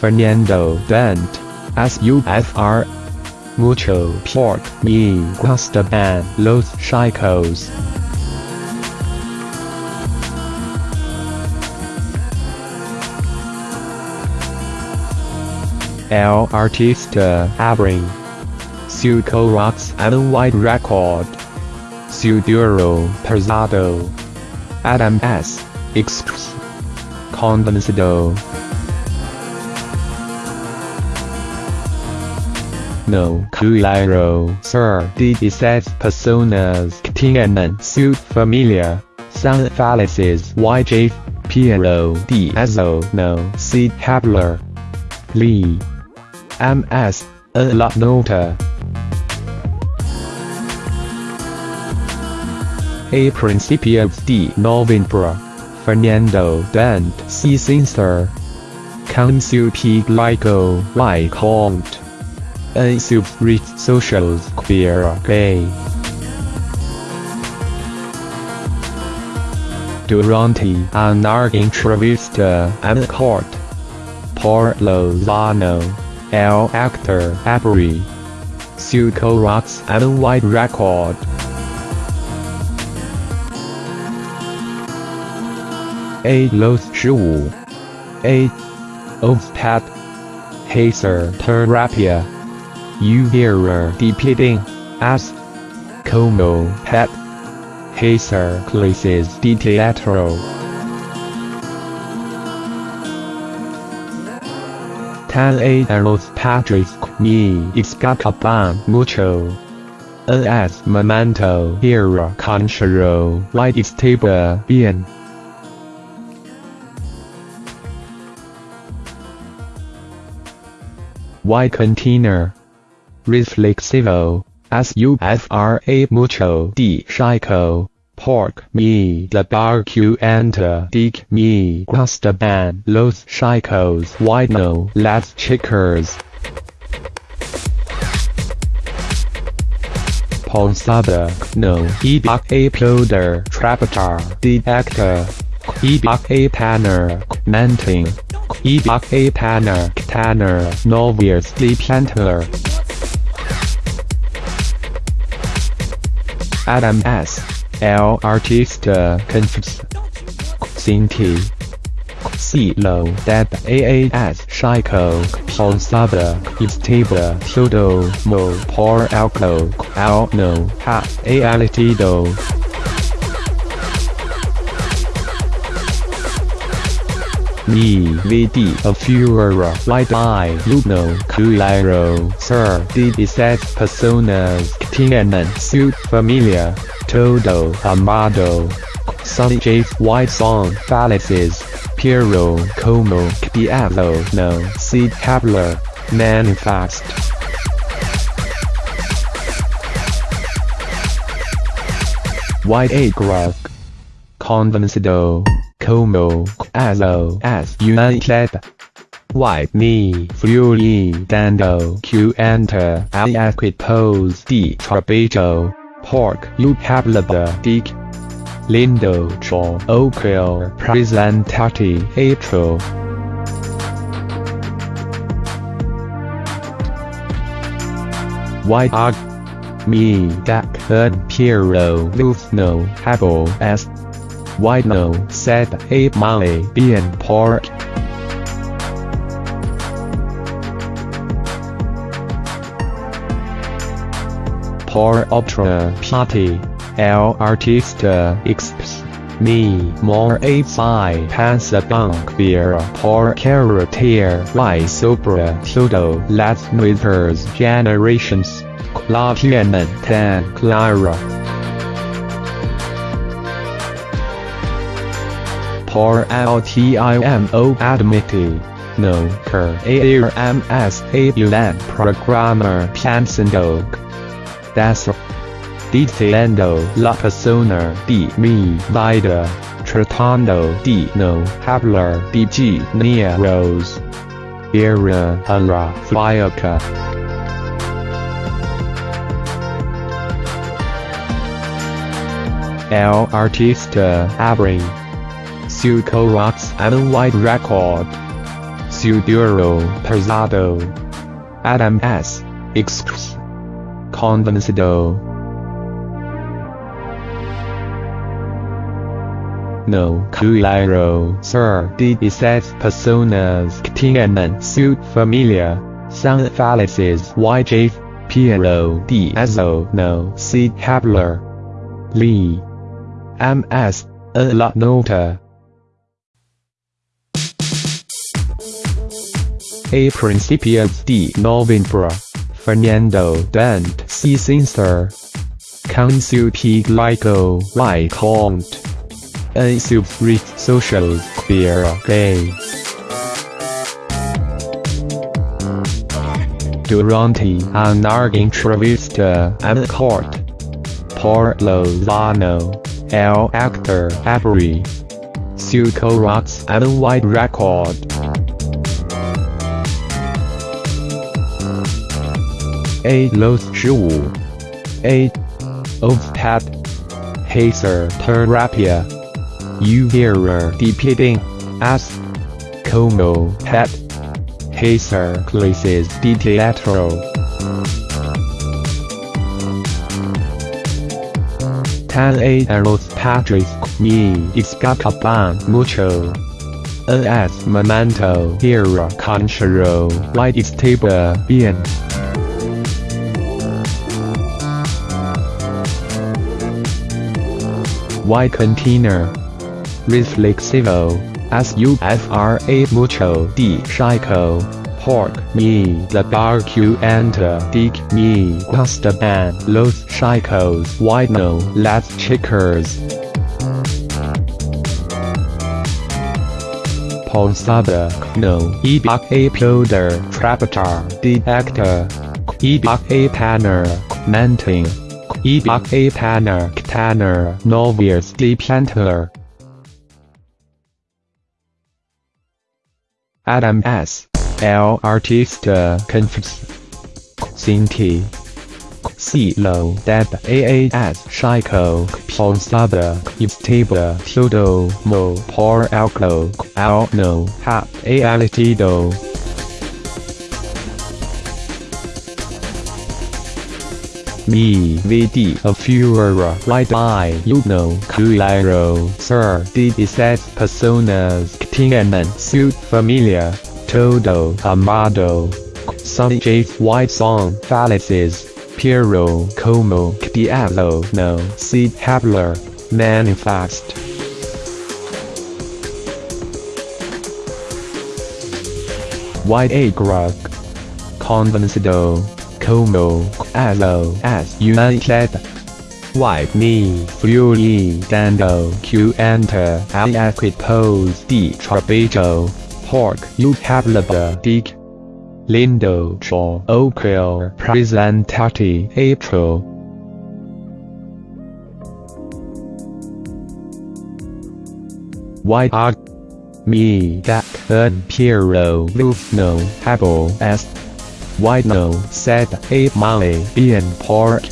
Fernando Dente, SUFR. Mucho pork me gusta and los chicos. El artista abre. Su rocks and white record. Su duro pesado. Adam S. Express. Convencido. No claro ser de esas personas que tienen su familia. Son Piero de eso no se habla. Lee. MS. A la nota. A principios de noviembre. Fernando Dente C. Sincere. Con su piglico y compte. En sus redes socials queer gay. Durante una entrevista en court. Por Lozano, el actor abre. Su rocks and white record. A los 十五 A of pet Hazer terapia Uviera depicting as como pet Hazer clases de teatro Tan a los padres me escapaban mucho es momento era conchero y estaba bien. Y container. Reflexivo. as you SUFRA mucho de chico. Pork me the barbecue and uh, dick me gusta ban los chicos no las chicas. Ponsada, no, ebak a ploder, trapatar, de actor. Ebak a panner, manting. Ebak a panner, tanner, noviers de planter. Adam S. El artista uh, confs. Cinti. Cilo deb AAS Chico Ponsada Estaba todo mo. Por alco. Al no. Ha. Alitido. Mi vidi a furor light I luno claro ser de esas personas que tienen su familia todo amado. Sunny J. White Song Felices, Piero como Diablo no se habla, Manifest. White A. Grug. Convencido, como, aso as united. White me, fury dando q enter aliquid pose de trabejo, pork you hablada dick. Lindo cho oquil presentati atro. White og. Me dak un piero lufno habo s. White no said a male bien pork. Por otra parte, el artista exps. Me more a fi pasa ver por carretera y sobre todo las nuevas generations. La tienen tan clara. Por LTIMO admite. No que a Ulan programmer pensando. Das diciendo la persona de mi vida, tratando de no hablar de géneros. Era una fiaca. El artista abre. Su rocks white record. Suduro Pesado Adam S. X Convencido No claro Sir de esas personas tienen su familia son felices YJ Piero Diazo no C. hablar Lee MS a la nota A principios de noviembre Fernando Dente C. Sincere Con su piglico like count En sus redes sociales queer gay. Durante una entrevista en court por Lozano, el actor abrió su corax en white record A los 十五 A of pet Hazer terapia. Uviera depending as como pet Hazer clases de teatro Tan a los padres me escapaban mucho. Es momento era conchero white estaba bien Y container. Reflexivo. SUFRA mucho. De chico pork. Me. The barbecue and dick. Me. Gustaban los chicos white no. Las chicas Posada no. Ebak a ploder. Trapatar de actor ebak a panner. Menting ebak a panner tanner novius de planter Adam S. L. Artista Confs. Cinti. Silo Deb AAS Chico Posada Estaba Todo Mo Por Alco Al No Hap Alitido Me VD of Furora Right Eye You know Claro Sir de esas personas que tienen su familia Todo amado. Some J White Song Falices Piero como diablo. No se hablar Manifest. White A Grug Convencido como alo united. Wipe me fury dando q enter al equipos de trabajo pork you have the dick lindo cho oquil presentati april. White are me that Piero Lufno habo est Why no said a Molly bien pork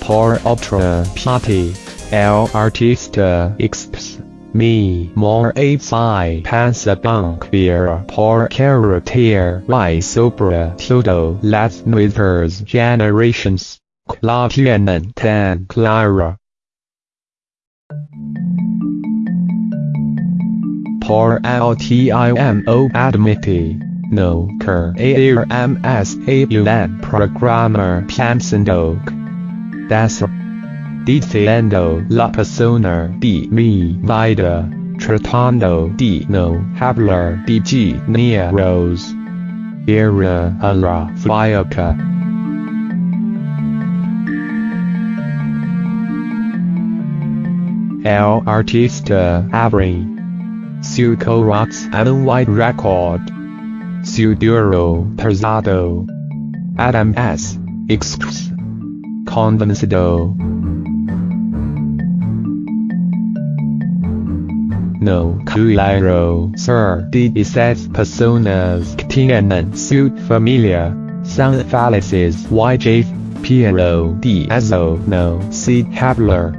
Por ultra party El artista exps me more a psi pasabunk beer por character y sobra todo las nuevas generations. La tienen tan clara. Por altimo admiti. No cur ARMS AUN programmer pensando. Das diciendo la persona de mi vida, tratando de no hablar de géneros. Era a la fiaca. El artista abre su corax and white record. Su duro pesado. Adam S. X. Convencido. No claro sir de esas personas que tienen su familia. Son felices YJ Piero Diazo no se hablar.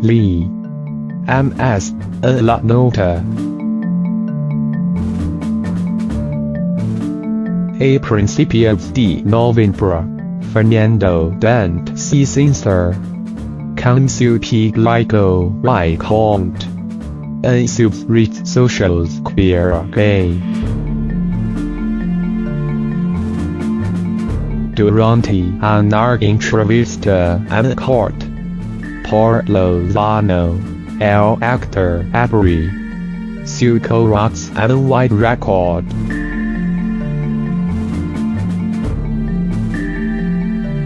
Lee. MS. A la nota. A principios de Novembro. Fernando Dente C. Sincere. Consultiglico by Comte. A subread socials queer gay. Durante una entrevista en court. Por Lozano, el actor Avery. Su co-rocks and white record.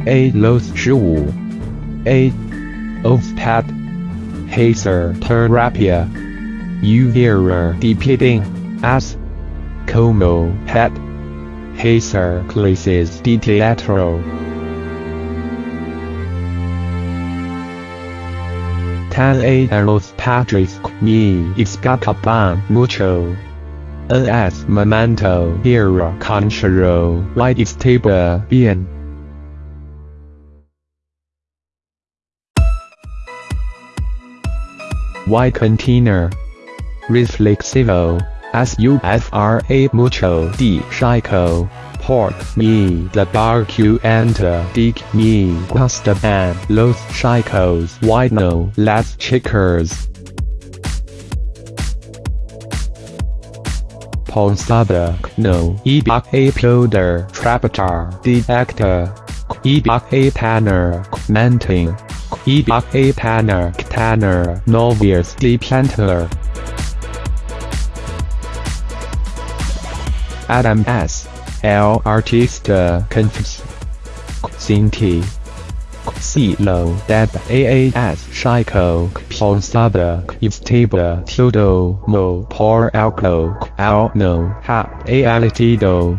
A los 十五 A pet Hazer terapia Uvira depicting as como pet Hazer clases de teatro. Tan a los padres me escapaban mucho. As momento era conchero white estaba bien Y container. Reflexivo. SUFRA mucho. De chico. Pork. Me. The barbecue and dick. Me. Gustaban los chicos why no? Las chicas. Ponsada. No. Ebak a ploder trapatar de actor. Ebak a tanner. Menting. Ebak a tanner tanner novius de planter. Adam S. L. Artista Confs. Cinti. Silo Deb AAS Chico Ponsada Estaba Todo Mo Por Alco Al No Ha Alitido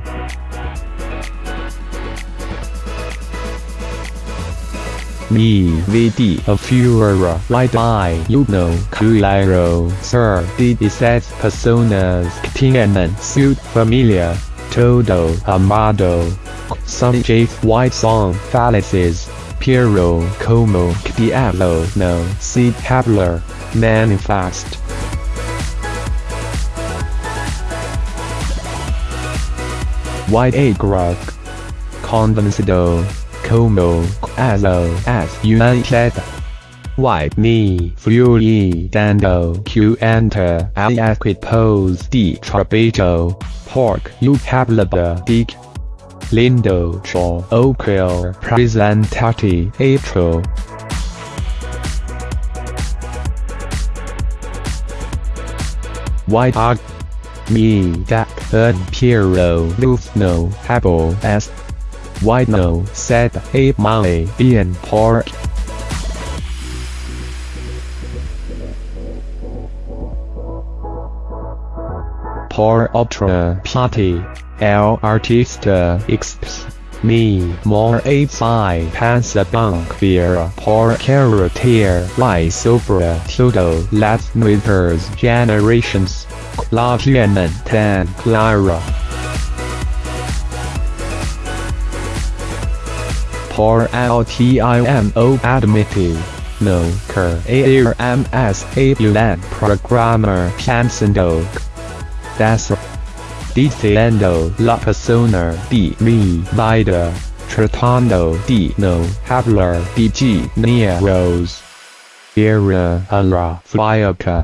Me VD a Furora Light Eye You know Cuilero Sir de esas personas que tienen su familia Todo Amado Some J White Song Fallacies Piero Como Diablo No Si Habler Manifest. White A Grug Convencido como as as united. Wipe me fury dando q enter aliquid pose de trabejo pork you hablada dick lindo cho oquil presentati atro White art me that un piero lufno habo as why no, said a Molly bien pork. Por otra parte, el artista exps me more a psi pansabunk ver por carretera y sobre todo las nuevas generations. La tan clara. Por LTIMO admitted. No cur ARMS Abulan programmer pensando. Das diciendo la persona de mi vida, tratando de no hablar de géneros. Era uh, a la.